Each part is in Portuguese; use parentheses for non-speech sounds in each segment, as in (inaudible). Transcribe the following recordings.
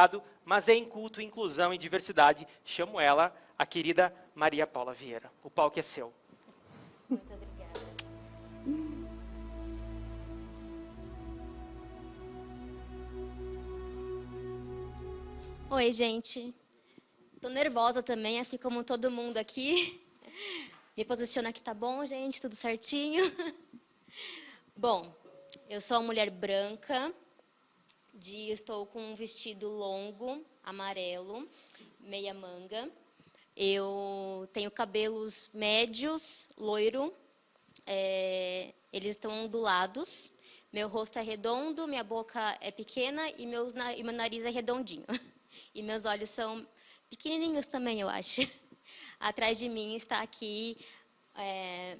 doutorado, mas é em culto, inclusão e diversidade. Chamo ela, a querida Maria Paula Vieira. O palco é seu. Muito obrigada. Oi, gente. Tô nervosa também, assim como todo mundo aqui. Me posiciona aqui, tá bom, gente? Tudo certinho? (laughs) Bom, eu sou uma mulher branca, de, estou com um vestido longo, amarelo, meia manga. Eu tenho cabelos médios, loiro, é, eles estão ondulados. Meu rosto é redondo, minha boca é pequena e, meus, e meu nariz é redondinho. (laughs) E meus olhos são pequenininhos também, eu acho. (laughs) Atrás de mim está aqui é,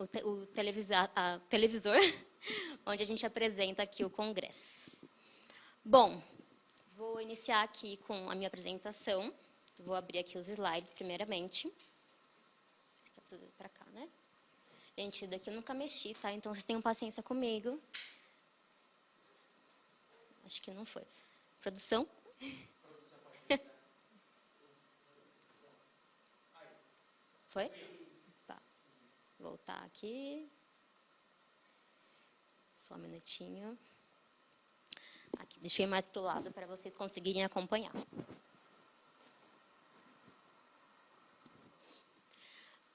o, te, o televisor, a, televisor, (laughs) onde a gente apresenta aqui o congresso. Bom, vou iniciar aqui com a minha apresentação. Vou abrir aqui os slides, primeiramente. Está tudo para cá, né? Gente, daqui eu nunca mexi, tá? Então, vocês tenham paciência comigo. Acho que não foi. Produção? (laughs) Foi? Tá. Voltar aqui. Só um minutinho. Aqui, deixei mais para o lado para vocês conseguirem acompanhar.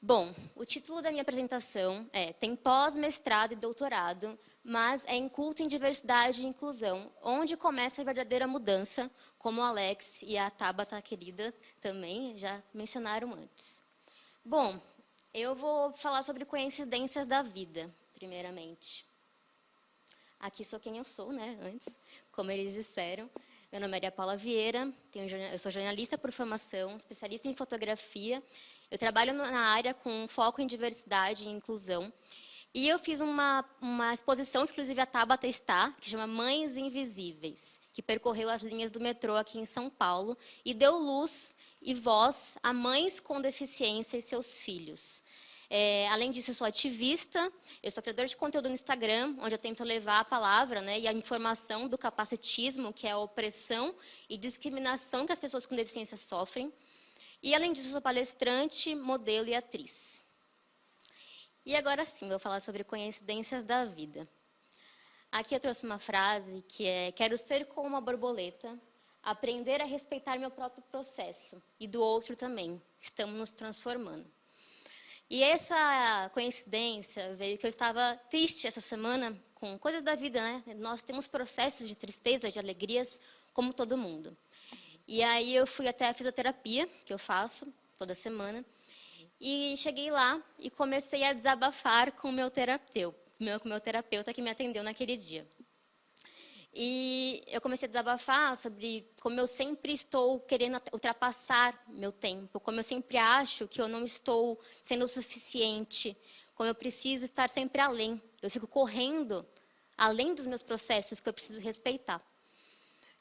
Bom, o título da minha apresentação é Tem pós-mestrado e doutorado, mas é em culto em diversidade e inclusão, onde começa a verdadeira mudança, como o Alex e a Tabata querida também já mencionaram antes. Bom, eu vou falar sobre coincidências da vida, primeiramente. Aqui sou quem eu sou, né, antes, como eles disseram. Meu nome é Maria Paula Vieira, eu sou jornalista por formação, especialista em fotografia. Eu trabalho na área com foco em diversidade e inclusão. E eu fiz uma, uma exposição, inclusive a Tabata está, que chama Mães Invisíveis, que percorreu as linhas do metrô aqui em São Paulo e deu luz e voz a mães com deficiência e seus filhos. É, além disso, eu sou ativista, eu sou criadora de conteúdo no Instagram, onde eu tento levar a palavra né, e a informação do capacitismo, que é a opressão e discriminação que as pessoas com deficiência sofrem. E, além disso, eu sou palestrante, modelo e atriz. E agora sim, vou falar sobre coincidências da vida. Aqui eu trouxe uma frase que é: Quero ser como uma borboleta, aprender a respeitar meu próprio processo e do outro também. Estamos nos transformando. E essa coincidência veio que eu estava triste essa semana com coisas da vida, né? Nós temos processos de tristeza, de alegrias, como todo mundo. E aí eu fui até a fisioterapia, que eu faço toda semana, e cheguei lá e comecei a desabafar com o meu terapeuta, com o meu terapeuta que me atendeu naquele dia. E eu comecei a desabafar sobre como eu sempre estou querendo ultrapassar meu tempo, como eu sempre acho que eu não estou sendo o suficiente, como eu preciso estar sempre além. Eu fico correndo além dos meus processos que eu preciso respeitar.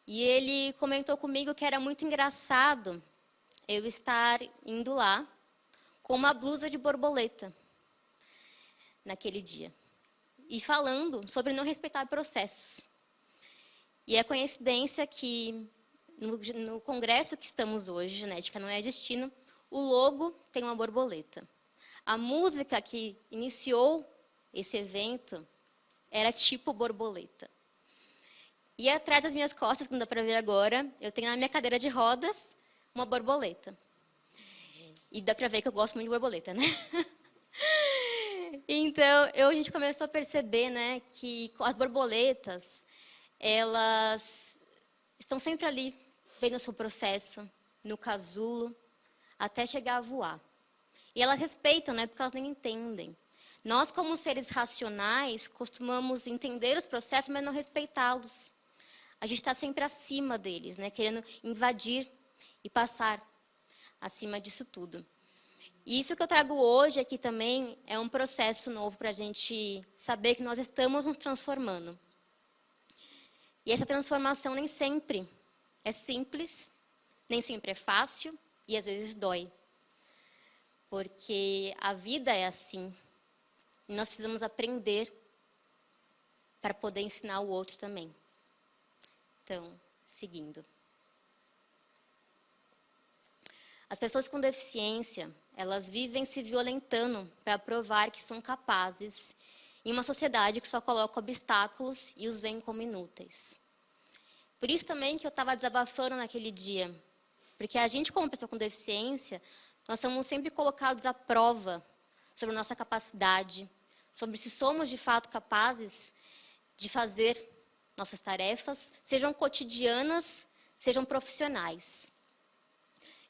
E ele comentou comigo que era muito engraçado eu estar indo lá com uma blusa de borboleta naquele dia. E falando sobre não respeitar processos. E é coincidência que no, no congresso que estamos hoje, Genética Não é Destino, o logo tem uma borboleta. A música que iniciou esse evento era tipo borboleta. E atrás das minhas costas, que não dá para ver agora, eu tenho na minha cadeira de rodas uma borboleta. E dá para ver que eu gosto muito de borboleta, né? (laughs) então, eu, a gente começou a perceber né, que as borboletas, elas estão sempre ali, vendo o seu processo, no casulo, até chegar a voar. E elas respeitam, né, porque elas nem entendem. Nós, como seres racionais, costumamos entender os processos, mas não respeitá-los. A gente está sempre acima deles, né, querendo invadir e passar acima disso tudo. E isso que eu trago hoje aqui também é um processo novo para a gente saber que nós estamos nos transformando. E essa transformação nem sempre é simples, nem sempre é fácil e às vezes dói. Porque a vida é assim. E nós precisamos aprender para poder ensinar o outro também. Então, seguindo. As pessoas com deficiência, elas vivem se violentando para provar que são capazes em uma sociedade que só coloca obstáculos e os vê como inúteis. Por isso também que eu estava desabafando naquele dia, porque a gente, como pessoa com deficiência, nós somos sempre colocados à prova sobre nossa capacidade, sobre se somos de fato capazes de fazer nossas tarefas, sejam cotidianas, sejam profissionais.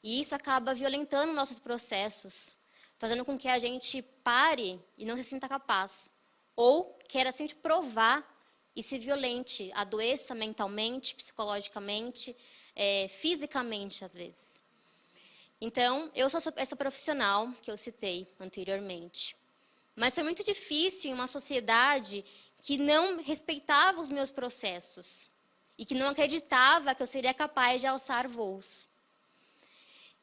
E isso acaba violentando nossos processos, fazendo com que a gente pare e não se sinta capaz. Ou queira sempre provar e se violente, adoeça mentalmente, psicologicamente, é, fisicamente, às vezes. Então, eu sou essa profissional que eu citei anteriormente. Mas foi muito difícil em uma sociedade que não respeitava os meus processos e que não acreditava que eu seria capaz de alçar voos.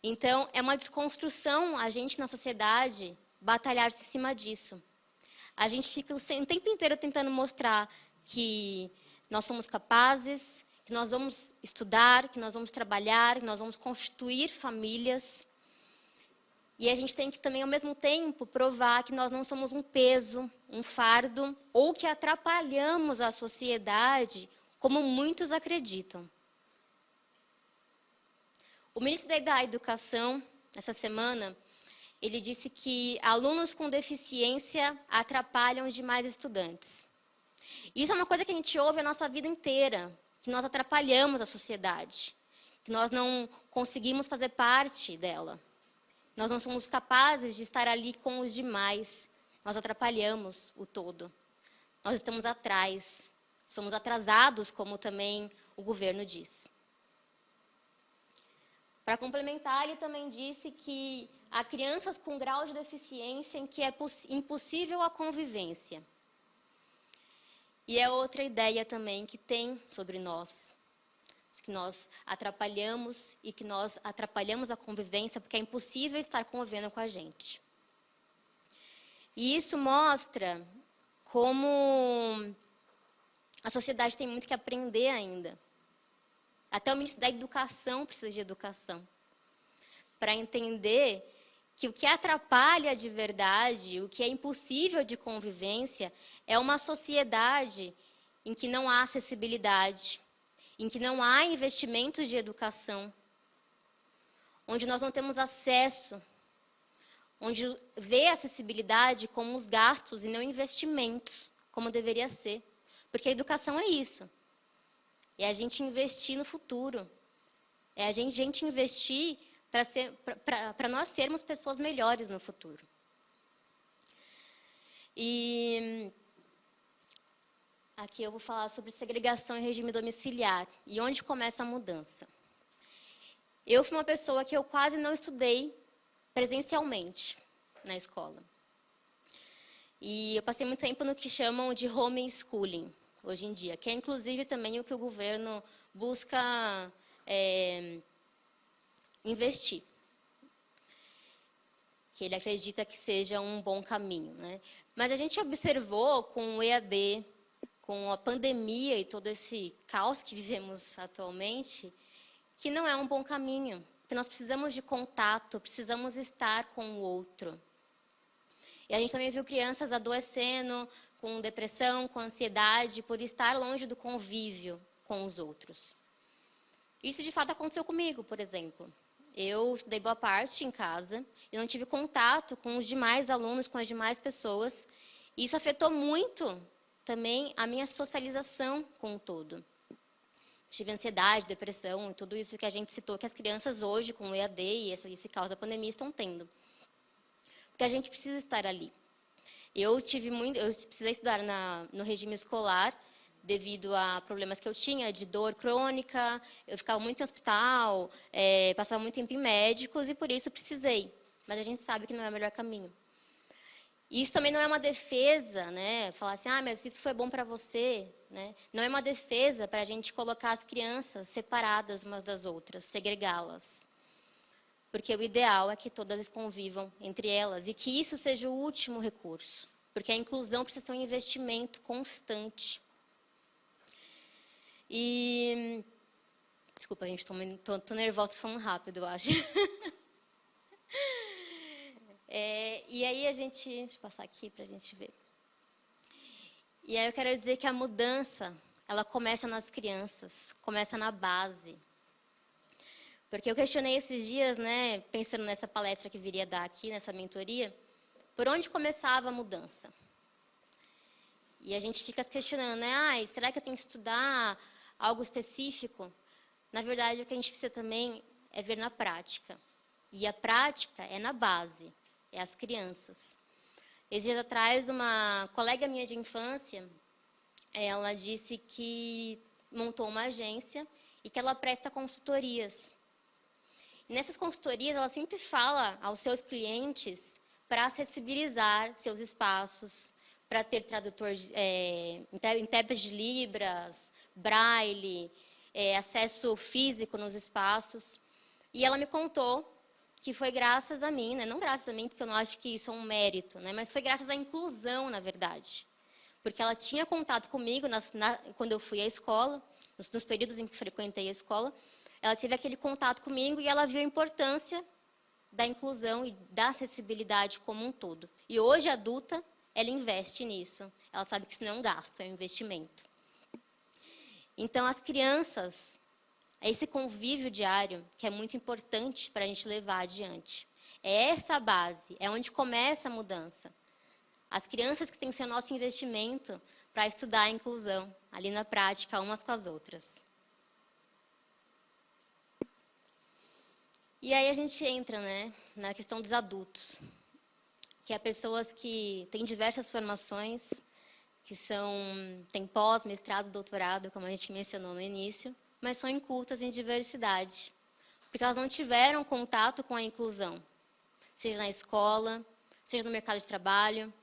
Então, é uma desconstrução a gente na sociedade batalhar-se em cima disso. A gente fica o tempo inteiro tentando mostrar que nós somos capazes, que nós vamos estudar, que nós vamos trabalhar, que nós vamos constituir famílias. E a gente tem que também, ao mesmo tempo, provar que nós não somos um peso, um fardo, ou que atrapalhamos a sociedade, como muitos acreditam. O ministro da Educação, essa semana, ele disse que alunos com deficiência atrapalham demais estudantes. Isso é uma coisa que a gente ouve a nossa vida inteira, que nós atrapalhamos a sociedade, que nós não conseguimos fazer parte dela. Nós não somos capazes de estar ali com os demais. Nós atrapalhamos o todo. Nós estamos atrás. Somos atrasados, como também o governo diz. Para complementar, ele também disse que há crianças com grau de deficiência em que é impossível a convivência. E é outra ideia também que tem sobre nós, que nós atrapalhamos e que nós atrapalhamos a convivência porque é impossível estar convivendo com a gente. E isso mostra como a sociedade tem muito que aprender ainda. Até o ministro da Educação precisa de educação. Para entender que o que atrapalha de verdade, o que é impossível de convivência, é uma sociedade em que não há acessibilidade, em que não há investimentos de educação, onde nós não temos acesso, onde vê a acessibilidade como os gastos e não investimentos, como deveria ser. Porque a educação é isso. É a gente investir no futuro. É a gente, gente investir para nós sermos pessoas melhores no futuro. E aqui eu vou falar sobre segregação e regime domiciliar e onde começa a mudança. Eu fui uma pessoa que eu quase não estudei presencialmente na escola. E eu passei muito tempo no que chamam de homeschooling, hoje em dia, que é inclusive também o que o governo busca é, investir. Que ele acredita que seja um bom caminho. Né? Mas a gente observou com o EAD, com a pandemia e todo esse caos que vivemos atualmente, que não é um bom caminho. Que nós precisamos de contato, precisamos estar com o outro. E a gente também viu crianças adoecendo com depressão, com ansiedade, por estar longe do convívio com os outros. Isso de fato aconteceu comigo, por exemplo. Eu estudei boa parte em casa, e não tive contato com os demais alunos, com as demais pessoas. E isso afetou muito também a minha socialização com o todo. Tive ansiedade, depressão e tudo isso que a gente citou, que as crianças hoje, com o EAD e esse, esse caos da pandemia, estão tendo. Porque a gente precisa estar ali. Eu tive muito, eu precisei estudar na, no regime escolar devido a problemas que eu tinha de dor crônica, eu ficava muito em hospital, é, passava muito tempo em médicos e por isso precisei. Mas a gente sabe que não é o melhor caminho. E isso também não é uma defesa, né? Falar assim, ah, mas isso foi bom para você, né? Não é uma defesa para a gente colocar as crianças separadas umas das outras, segregá-las. Porque o ideal é que todas convivam entre elas e que isso seja o último recurso. Porque a inclusão precisa ser um investimento constante. E... Desculpa, gente, estou nervosa falando rápido, eu acho. (laughs) É, e aí a gente, deixa eu passar aqui para a gente ver. E aí eu quero dizer que a mudança, ela começa nas crianças, começa na base. Porque eu questionei esses dias, né, pensando nessa palestra que viria dar aqui, nessa mentoria, por onde começava a mudança? E a gente fica questionando, né, ah, será que eu tenho que estudar algo específico? Na verdade, o que a gente precisa também é ver na prática. E a prática é na base, é as crianças. Esses dias atrás, uma colega minha de infância, ela disse que montou uma agência e que ela presta consultorias. E nessas consultorias, ela sempre fala aos seus clientes para acessibilizar seus espaços, para ter tradutor, é, intérprete de Libras, Braille, é, acesso físico nos espaços. E ela me contou que foi graças a mim, né? não graças a mim, porque eu não acho que isso é um mérito, né? mas foi graças à inclusão, na verdade. Porque ela tinha contato comigo nas, na, quando eu fui à escola, nos, nos períodos em que frequentei a escola, ela teve aquele contato comigo e ela viu a importância da inclusão e da acessibilidade como um todo. E hoje, adulta, ela investe nisso. Ela sabe que isso não é um gasto, é um investimento. Então, as crianças, esse convívio diário que é muito importante para a gente levar adiante. É essa a base, é onde começa a mudança. As crianças que têm que ser o nosso investimento para estudar a inclusão, ali na prática, umas com as outras. E aí a gente entra né, na questão dos adultos, que é pessoas que têm diversas formações, que são, têm pós, mestrado, doutorado, como a gente mencionou no início, mas são incultas em diversidade, porque elas não tiveram contato com a inclusão, seja na escola, seja no mercado de trabalho,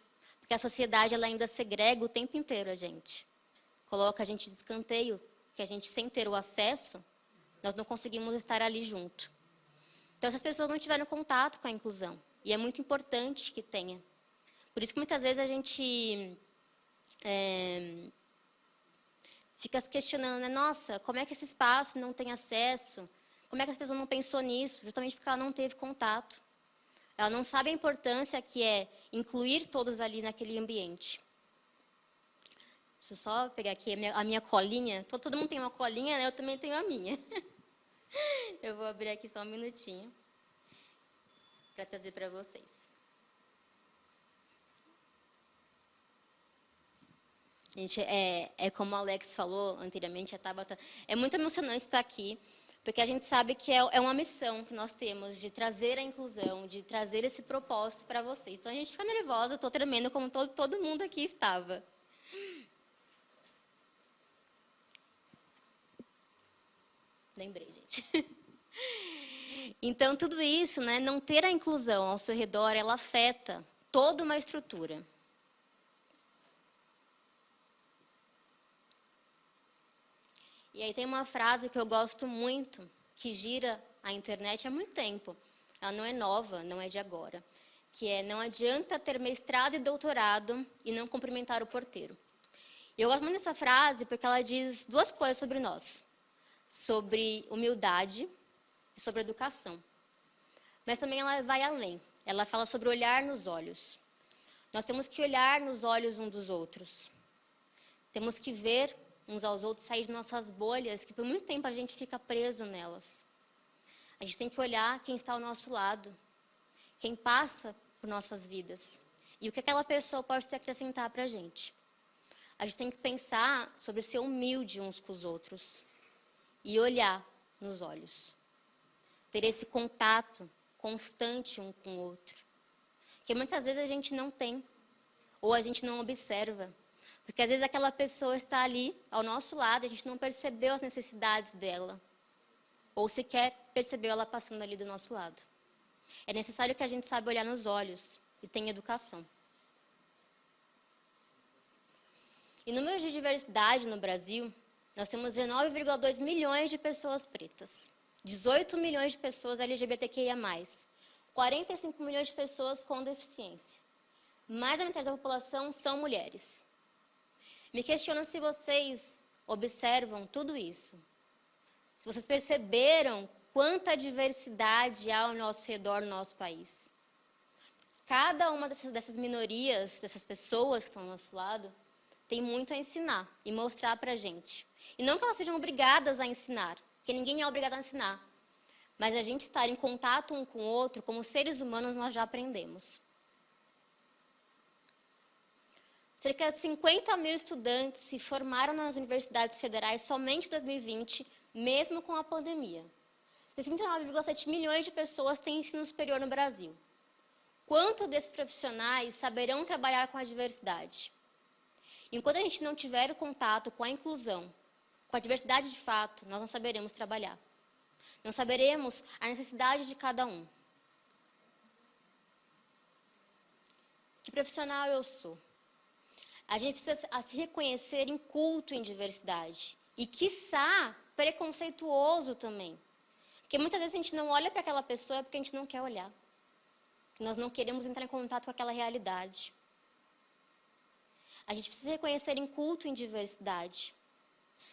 porque a sociedade ela ainda segrega o tempo inteiro a gente. Coloca a gente de escanteio, que a gente, sem ter o acesso, nós não conseguimos estar ali junto. Então, essas pessoas não tiveram contato com a inclusão, e é muito importante que tenha. Por isso que muitas vezes a gente é, fica se questionando, né? nossa, como é que esse espaço não tem acesso? Como é que a pessoa não pensou nisso? Justamente porque ela não teve contato. Ela não sabe a importância que é incluir todos ali naquele ambiente. Deixa eu só pegar aqui a minha, a minha colinha. Todo, todo, mundo tem uma colinha, né? eu também tenho a minha. (laughs) eu vou abrir aqui só um minutinho para trazer para vocês. Gente, é, é como o Alex falou anteriormente, a Tabata, é muito emocionante estar aqui, porque a gente sabe que é, é uma missão que nós temos de trazer a inclusão, de trazer esse propósito para vocês. Então a gente fica nervosa, estou tremendo como todo, todo mundo aqui estava. Lembrei, gente. (laughs) Então, tudo isso, né, não ter a inclusão ao seu redor, ela afeta toda uma estrutura. E aí tem uma frase que eu gosto muito, que gira a internet há muito tempo. Ela não é nova, não é de agora. Que é, não adianta ter mestrado e doutorado e não cumprimentar o porteiro. Eu gosto muito dessa frase porque ela diz duas coisas sobre nós. Sobre humildade sobre educação. Mas também ela vai além. Ela fala sobre olhar nos olhos. Nós temos que olhar nos olhos um dos outros. Temos que ver uns aos outros, sair de nossas bolhas, que por muito tempo a gente fica preso nelas. A gente tem que olhar quem está ao nosso lado, quem passa por nossas vidas, e o que aquela pessoa pode te acrescentar para a gente. A gente tem que pensar sobre ser humilde uns com os outros e olhar nos olhos. Ter esse contato constante um com o outro. Que muitas vezes a gente não tem, ou a gente não observa. Porque às vezes aquela pessoa está ali ao nosso lado, a gente não percebeu as necessidades dela. Ou sequer percebeu ela passando ali do nosso lado. É necessário que a gente saiba olhar nos olhos e tenha educação. Em números de diversidade no Brasil, nós temos 19,2 milhões de pessoas pretas, 18 milhões de pessoas LGBTQIA+, 45 milhões de pessoas com deficiência. Mais da metade da população são mulheres. Me questiono se vocês observam tudo isso. Se vocês perceberam quanta diversidade há ao nosso redor no nosso país. cada uma dessas, dessas minorias, dessas pessoas que estão ao nosso lado, tem muito a ensinar e mostrar para a gente. E não que elas sejam obrigadas a ensinar, porque ninguém é obrigado a ensinar. Mas a gente estar em contato um com o outro, como seres humanos, nós já aprendemos. Cerca de 50 mil estudantes se formaram nas universidades federais somente em 2020, mesmo com a pandemia. 69,7 milhões de pessoas têm ensino superior no Brasil. Quantos desses profissionais saberão trabalhar com a diversidade? Enquanto a gente não tiver o contato com a inclusão, com a diversidade de fato, nós não saberemos trabalhar. Não saberemos a necessidade de cada um. Que profissional eu sou? A gente precisa se reconhecer em culto em diversidade. E, quiçá, preconceituoso também. Porque muitas vezes a gente não olha para aquela pessoa porque a gente não quer olhar. Nós não queremos entrar em contato com aquela realidade. A gente precisa reconhecer em culto em diversidade.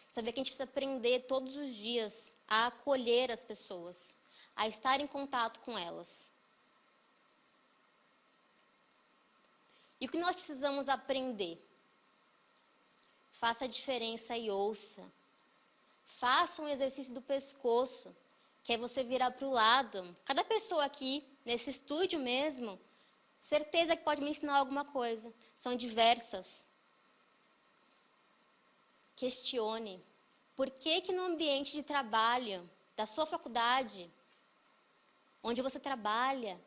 Saber que a gente precisa aprender todos os dias a acolher as pessoas, a estar em contato com elas. E o que nós precisamos aprender? Faça a diferença e ouça. Faça um exercício do pescoço, que é você virar para o lado. Cada pessoa aqui, nesse estúdio mesmo, certeza que pode me ensinar alguma coisa. São diversas. Questione. Por que que no ambiente de trabalho, da sua faculdade, onde você trabalha,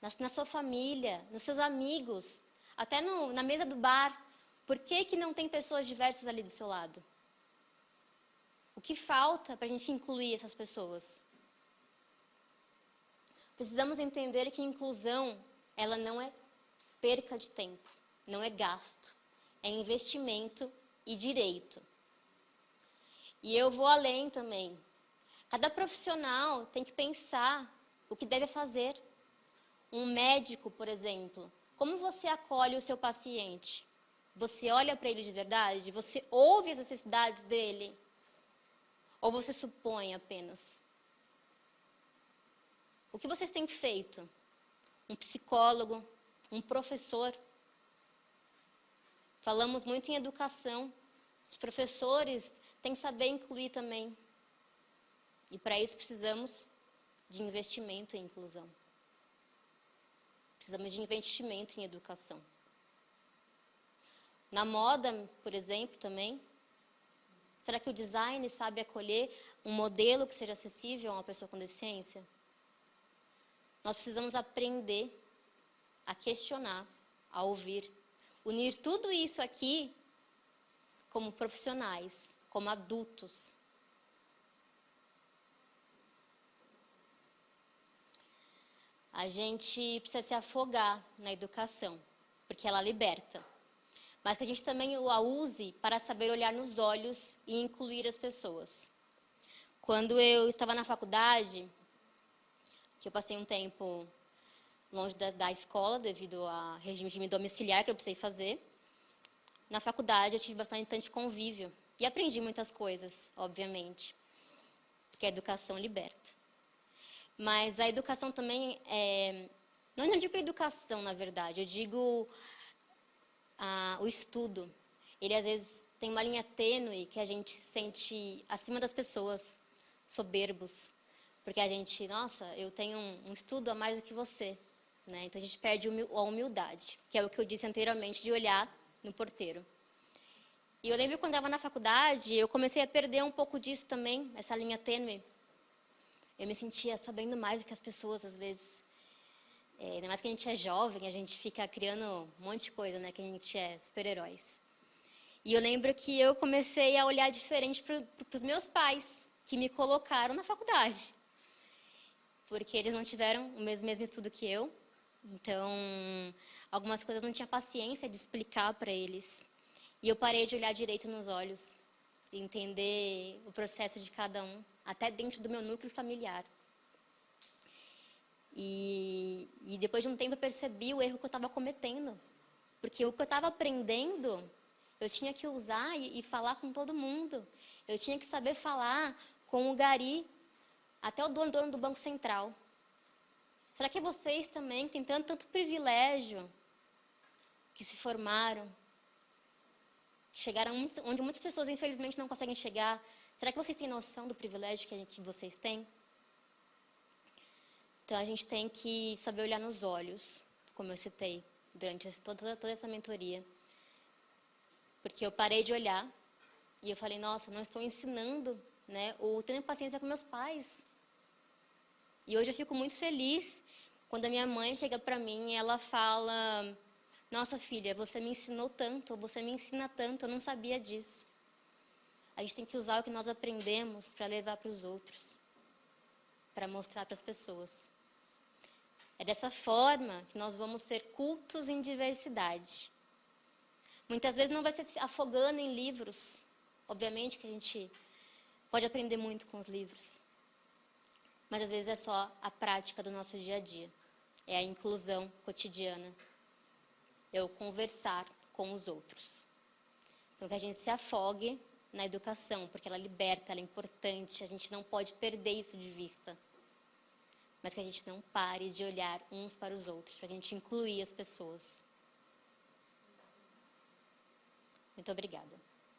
na, na sua família, nos seus amigos, até no, na mesa do bar, por que, que não tem pessoas diversas ali do seu lado? O que falta para a gente incluir essas pessoas? Precisamos entender que inclusão, ela não é perca de tempo, não é gasto, é investimento e direito. E eu vou além também. Cada profissional tem que pensar o que deve fazer. Um médico, por exemplo, como você acolhe o seu paciente? Você olha para ele de verdade? Você ouve as necessidades dele? Ou você supõe apenas? O que vocês têm feito? Um psicólogo, um professor. Falamos muito em educação. Os professores têm que saber incluir também. E para isso precisamos de investimento em inclusão. Precisamos de investimento em educação. Na moda, por exemplo, também. Será que o design sabe acolher um modelo que seja acessível a uma pessoa com deficiência? Nós precisamos aprender a questionar, a ouvir. Unir tudo isso aqui como profissionais, como adultos. A gente precisa se afogar na educação, porque ela liberta mas que a gente também a use para saber olhar nos olhos e incluir as pessoas. Quando eu estava na faculdade, que eu passei um tempo longe da, da escola devido a regime de domiciliar que eu precisei fazer, na faculdade eu tive bastante convívio e aprendi muitas coisas, obviamente, porque a educação liberta. Mas a educação também é, não, não digo educação, na verdade, eu digo o estudo. Ele, às vezes, tem uma linha tênue que a gente sente acima das pessoas, soberbos. Porque a gente, nossa, eu tenho um, um estudo a mais do que você. Né? Então, a gente perde a humildade, que é o que eu disse anteriormente, de olhar no porteiro. E eu lembro quando estava na faculdade, eu comecei a perder um pouco disso também, essa linha tênue. Eu me sentia sabendo mais do que as pessoas, às vezes. É, ainda mais que a gente é jovem, a gente fica criando um monte de coisa, né? Que a gente é super-heróis. E eu lembro que eu comecei a olhar diferente para os meus pais, que me colocaram na faculdade. Porque eles não tiveram o mesmo, mesmo estudo que eu. Então, algumas coisas eu não tinha paciência de explicar para eles. E eu parei de olhar direito nos olhos, entender o processo de cada um, até dentro do meu núcleo familiar. E, e depois de um tempo eu percebi o erro que eu estava cometendo. Porque o que eu estava aprendendo, eu tinha que usar e, e, falar com todo mundo. Eu tinha que saber falar com o gari, até o dono, dono do Banco Central. Será que vocês também têm tanto, tanto privilégio que se formaram, chegaram muito, onde muitas pessoas infelizmente não conseguem chegar? Será que vocês têm noção do privilégio que, que vocês têm? Então a gente tem que saber olhar nos olhos, como eu citei durante toda, toda essa mentoria. Porque eu parei de olhar e eu falei, nossa, não estou ensinando, né, ou tendo paciência com meus pais. E hoje eu fico muito feliz quando a minha mãe chega para mim e ela fala, nossa filha, você me ensinou tanto, você me ensina tanto, eu não sabia disso. A gente tem que usar o que nós aprendemos para levar para os outros, para mostrar para as pessoas. É dessa forma que nós vamos ser cultos em diversidade. Muitas vezes não vai ser se afogando em livros. Obviamente que a gente pode aprender muito com os livros. Mas às vezes é só a prática do nosso dia a dia. É a inclusão cotidiana. O conversar com os outros. Então que a gente se afogue na educação, porque ela liberta, ela é importante, a gente não pode perder isso de vista. Mas que a gente não pare de olhar uns para os outros, para a gente incluir as pessoas. Muito obrigada.